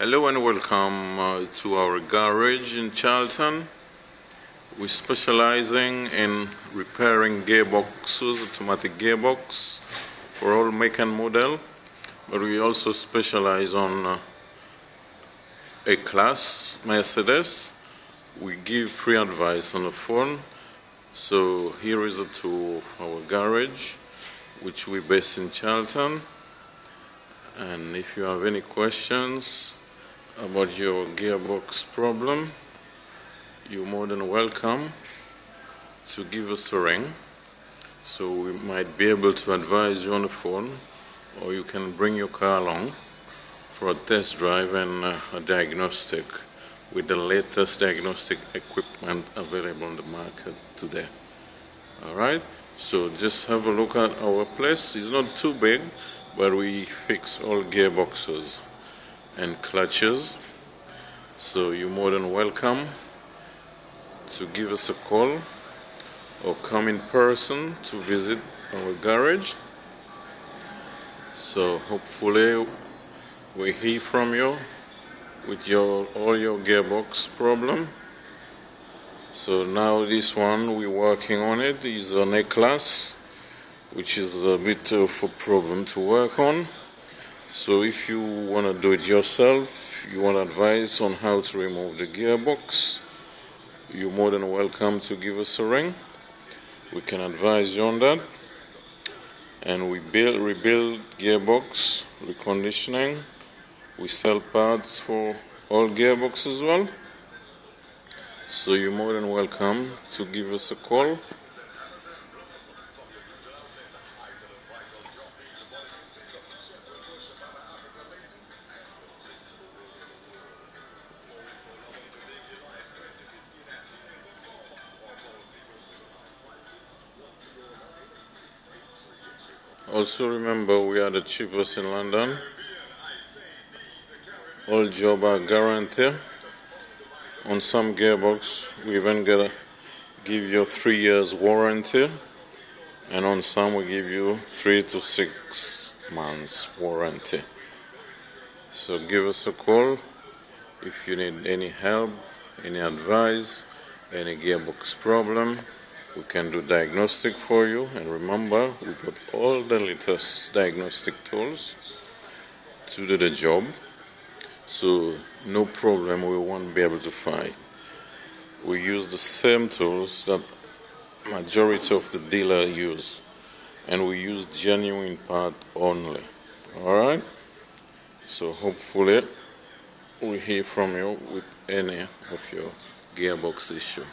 Hello and welcome uh, to our garage in Charlton. We're specializing in repairing gearboxes, automatic gearbox for all make and model, but we also specialize on uh, A-Class Mercedes. We give free advice on the phone. So here is a tour of our garage, which we base in Charlton. And if you have any questions, about your gearbox problem, you're more than welcome to give us a ring. So we might be able to advise you on the phone, or you can bring your car along for a test drive and uh, a diagnostic with the latest diagnostic equipment available on the market today. All right, so just have a look at our place. It's not too big, but we fix all gearboxes and clutches. So you're more than welcome to give us a call or come in person to visit our garage. So hopefully we hear from you with your all your gearbox problem. So now this one we're working on it is an A class which is a bit of a problem to work on. So if you want to do it yourself, you want advice on how to remove the gearbox, you're more than welcome to give us a ring. We can advise you on that. And we build, rebuild gearbox, reconditioning. We sell parts for all gearboxes as well. So you're more than welcome to give us a call. Also remember we are the cheapest in London. All job are guaranteed. On some gearbox we even give you three years warranty and on some we give you three to six months warranty. So give us a call if you need any help, any advice, any gearbox problem we can do diagnostic for you and remember we got all the latest diagnostic tools to do the job so no problem we won't be able to find. We use the same tools that majority of the dealer use and we use genuine part only. All right? So hopefully we hear from you with any of your gearbox issue